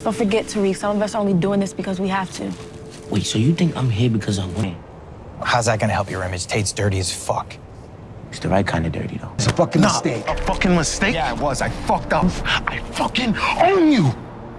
Don't forget, Tariq, some of us are only doing this because we have to. Wait, so you think I'm here because I'm winning? How's that gonna help your image? Tate's dirty as fuck. It's the right kind of dirty, though. It's a fucking Nah, mistake. a fucking mistake? Yeah, it was. I fucked up. I fucking own you.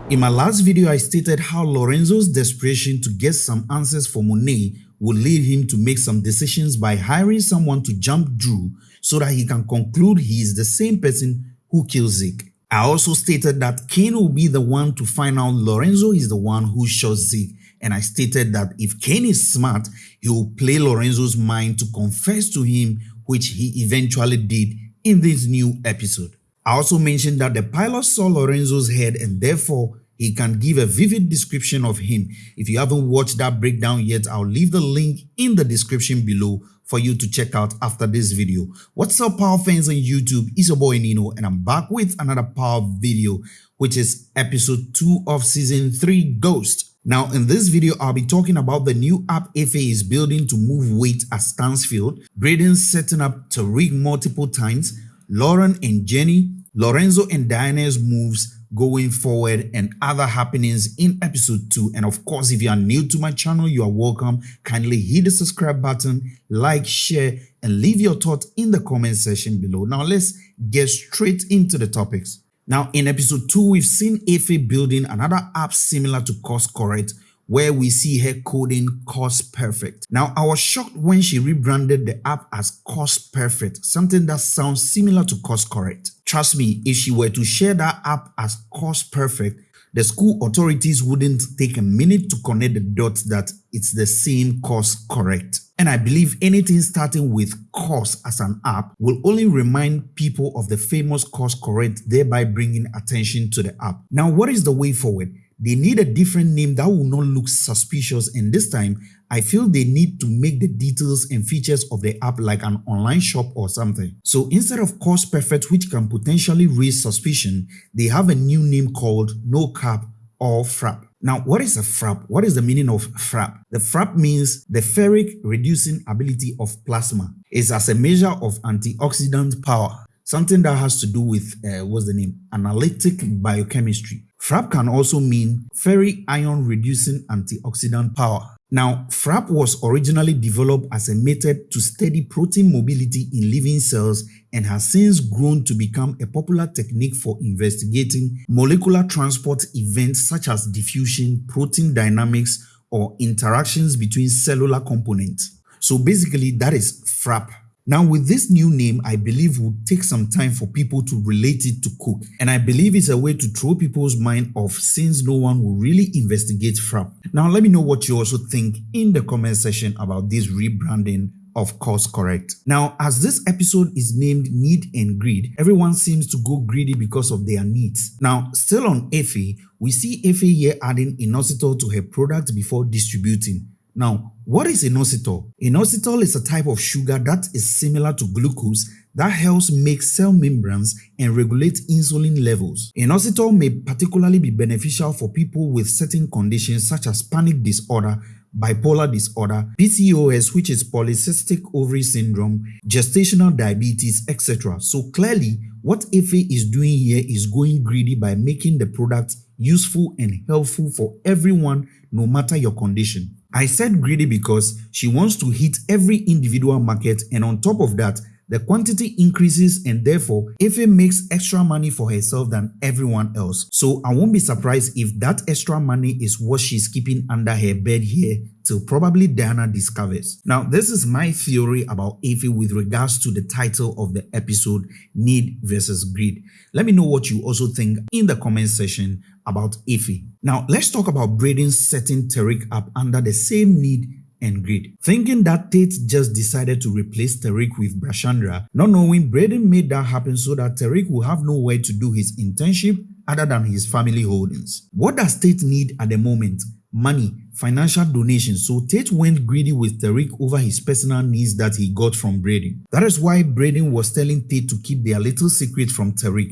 In my last video, I stated how Lorenzo's desperation to get some answers for Monet would lead him to make some decisions by hiring someone to jump Dru so that he can conclude he is the same person who killed Zeke. I also stated that Cane will be the one to find out Lorenzo is the one who shot Zeke and I stated that if Cane is smart, he will play Lorenzo's mind to confess to him which he eventually did in this new episode. I also mentioned that the pilot saw Lorenzo's head and therefore he can give a vivid description of him. If you haven't watched that breakdown yet, I'll leave the link in the description below for you to check out after this video. What's up power fans on YouTube? It's your boy Nino and I'm back with another power video which is episode 2 of season 3 Ghost. Now in this video I'll be talking about the new app Effie is building to move weight at Stansfield, Brayden setting up Tariq multiple times, Lauren and Jenny, Lorenzo and Diana's moves, going forward and other happenings in episode 2 and of course if you are new to my channel you are welcome kindly hit the subscribe button like share and leave your thoughts in the comment section below now let's get straight into the topics now in episode 2 we've seen Effie building another app similar to course correct where we see her coding Course Perfect. Now, I was shocked when she rebranded the app as Course Perfect, something that sounds similar to Course Correct. Trust me, if she were to share that app as Course Perfect, the school authorities wouldn't take a minute to connect the dots that it's the same course correct. And I believe anything starting with course as an app will only remind people of the famous course correct, thereby bringing attention to the app. Now, what is the way forward? They need a different name that will not look suspicious and this time I feel they need to make the details and features of the app like an online shop or something. So instead of Course Perfect which can potentially raise suspicion, they have a new name called No Cap or Frap. Now, what is a frap? What is the meaning of frap? The frap means the ferric reducing ability of plasma. It's as a measure of antioxidant power, something that has to do with, uh, what's the name, analytic biochemistry. FRAP can also mean ferric ion reducing antioxidant power. Now, FRAP was originally developed as a method to study protein mobility in living cells and has since grown to become a popular technique for investigating molecular transport events such as diffusion, protein dynamics, or interactions between cellular components. So basically, that is FRAP. Now with this new name, I believe will take some time for people to relate it to cook and I believe it's a way to throw people's mind off since no one will really investigate Frap. Now let me know what you also think in the comment section about this rebranding of course correct. Now as this episode is named need and greed, everyone seems to go greedy because of their needs. Now still on Effie, we see Effie here adding inositol to her product before distributing. Now, what is inositol? Inositol is a type of sugar that is similar to glucose that helps make cell membranes and regulate insulin levels. Inositol may particularly be beneficial for people with certain conditions such as panic disorder, bipolar disorder, PCOS which is polycystic ovary syndrome, gestational diabetes, etc. So clearly, what Effie is doing here is going greedy by making the product useful and helpful for everyone no matter your condition. I said greedy because she wants to hit every individual market and on top of that, the quantity increases and therefore Effie makes extra money for herself than everyone else. So I won't be surprised if that extra money is what she's keeping under her bed here till probably Diana discovers. Now this is my theory about Effie with regards to the title of the episode Need versus Greed. Let me know what you also think in the comment section about Effie. Now let's talk about Brayden setting Tariq up under the same need and greed. Thinking that Tate just decided to replace Tariq with Brashandra, not knowing Brayden made that happen so that Tariq will have nowhere to do his internship other than his family holdings. What does Tate need at the moment? Money, financial donations, so Tate went greedy with Tariq over his personal needs that he got from Brayden. That is why Brayden was telling Tate to keep their little secret from Tariq.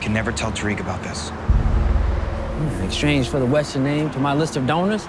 Can never tell Tariq about this. In exchange for the Weston name to my list of donors,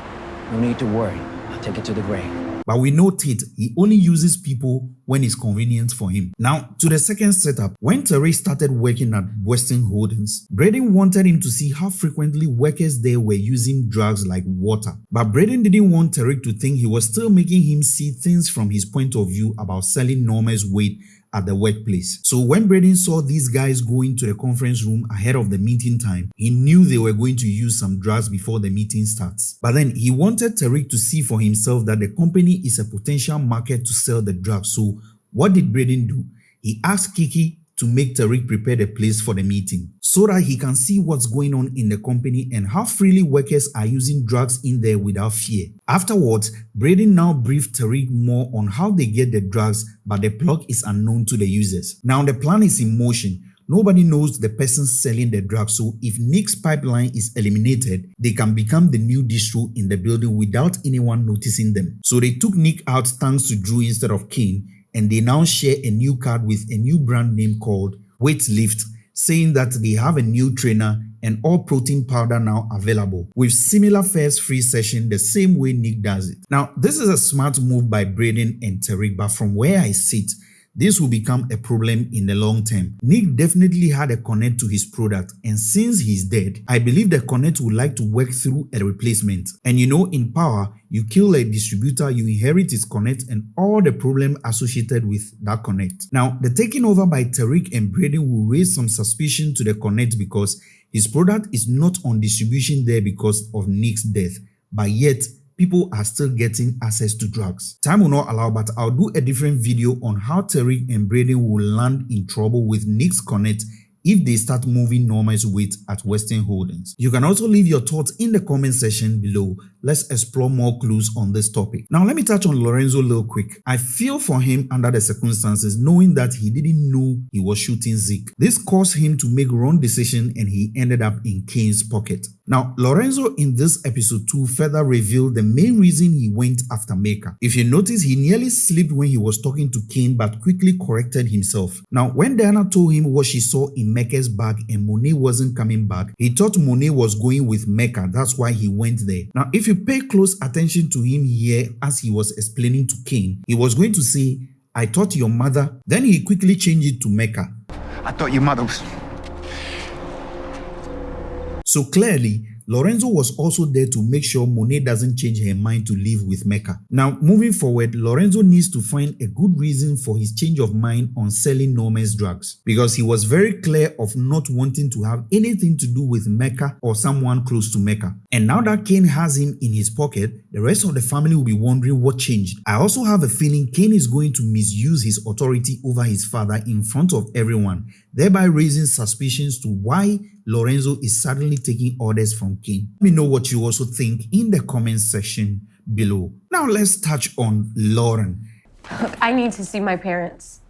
no need to worry. Take it to the grave. But we Tate, he only uses people when it's convenient for him. Now, to the second setup, when Tariq started working at Weston Holdings, Brayden wanted him to see how frequently workers there were using drugs like water. But Brayden didn't want Tariq to think he was still making him see things from his point of view about selling Noma's weight at the workplace. So when Brayden saw these guys going to the conference room ahead of the meeting time, he knew they were going to use some drugs before the meeting starts. But then he wanted Tariq to see for himself that the company is a potential market to sell the drugs. So what did Brayden do? He asked Kiki to make Tariq prepare the place for the meeting so that he can see what's going on in the company and how freely workers are using drugs in there without fear. Afterwards, Brayden now briefed Tariq more on how they get the drugs but the plug is unknown to the users. Now the plan is in motion. Nobody knows the person selling the drugs, so if Nick's pipeline is eliminated, they can become the new distro in the building without anyone noticing them. So they took Nick out thanks to Dru instead of Cane and they now share a new card with a new brand name called Weightlift, saying that they have a new trainer and all protein powder now available with similar first free session the same way Nick does it. Now, this is a smart move by Brayden and Tariq, but from where I sit, this will become a problem in the long term. Nick definitely had a connect to his product and since he's dead, I believe the connect would like to work through a replacement. And you know in power, you kill a distributor, you inherit his connect and all the problem associated with that connect. Now, the taking over by Tariq and Brayden will raise some suspicion to the connect because his product is not on distribution there because of Nick's death, but yet people are still getting access to drugs. Time will not allow, but I'll do a different video on how Tariq and Brady will land in trouble with Nick's Connect if they start moving Noma's weight at Weston Holdings. You can also leave your thoughts in the comment section below. Let's explore more clues on this topic. Now let me touch on Lorenzo real quick. I feel for him under the circumstances knowing that he didn't know he was shooting Zeke. This caused him to make wrong decision and he ended up in Cane's pocket. Now, Lorenzo in this episode 2 further revealed the main reason he went after Mecca. If you notice, he nearly slipped when he was talking to Cane but quickly corrected himself. Now, when Diana told him what she saw in Mecca's bag and Monet wasn't coming back, he thought Monet was going with Mecca. That's why he went there. Now, if you pay close attention to him here as he was explaining to Cane, he was going to say, I thought your mother. Then he quickly changed it to Mecca. I thought your mother was. So clearly, Lorenzo was also there to make sure Monet doesn't change her mind to live with Mecca. Now, moving forward, Lorenzo needs to find a good reason for his change of mind on selling Norman's drugs because he was very clear of not wanting to have anything to do with Mecca or someone close to Mecca. And now that Cane has him in his pocket, the rest of the family will be wondering what changed. I also have a feeling Cane is going to misuse his authority over his father in front of everyone, thereby raising suspicions to why Lorenzo is suddenly taking orders from King. Let me know what you also think in the comment section below. Now let's touch on Lauren. Look, I need to see my parents.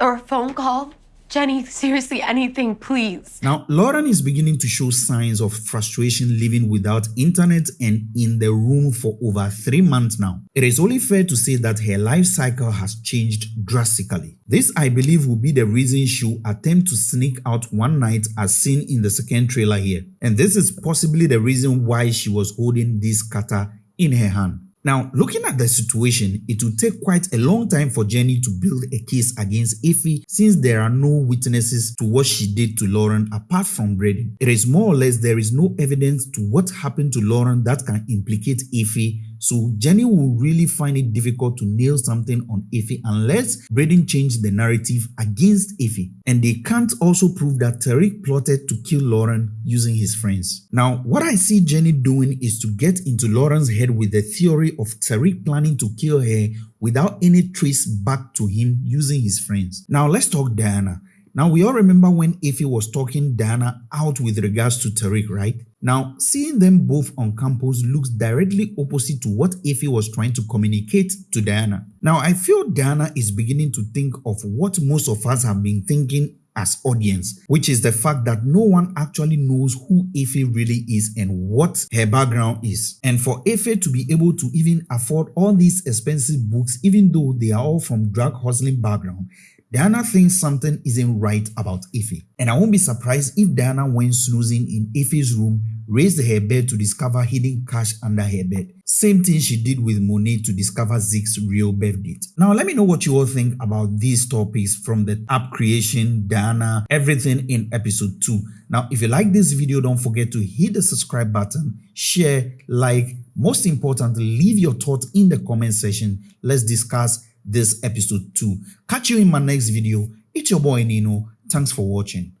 Or a phone call. Jenny, seriously, anything, please. Now, Lauren is beginning to show signs of frustration living without internet and in the room for over three months now. It is only fair to say that her life cycle has changed drastically. This, I believe, will be the reason she will attempt to sneak out one night as seen in the second trailer here. And this is possibly the reason why she was holding this cutter in her hand. Now, looking at the situation, it will take quite a long time for Jenny to build a case against Effie since there are no witnesses to what she did to Lauren apart from Brady. It is more or less there is no evidence to what happened to Lauren that can implicate Effie so Jenny will really find it difficult to nail something on Effie unless Brayden changed the narrative against Effie. And they can't also prove that Tariq plotted to kill Lauren using his friends. Now, what I see Jenny doing is to get into Lauren's head with the theory of Tariq planning to kill her without any trace back to him using his friends. Now, let's talk Diana. Now, we all remember when Effie was talking Diana out with regards to Tariq, right? Now, seeing them both on campus looks directly opposite to what Effie was trying to communicate to Diana. Now, I feel Diana is beginning to think of what most of us have been thinking as audience, which is the fact that no one actually knows who Effie really is and what her background is. And for Effie to be able to even afford all these expensive books, even though they are all from drug hustling background, Diana thinks something isn't right about Effie. And I won't be surprised if Diana went snoozing in Effie's room, raised her bed to discover hidden cash under her bed. Same thing she did with Monet to discover Zeke's real birth date. Now let me know what you all think about these topics from the app creation, Diana, everything in episode 2. Now if you like this video, don't forget to hit the subscribe button, share, like, most importantly, leave your thoughts in the comment section. Let's discuss this episode 2. Catch you in my next video. It's your boy Nino. Thanks for watching.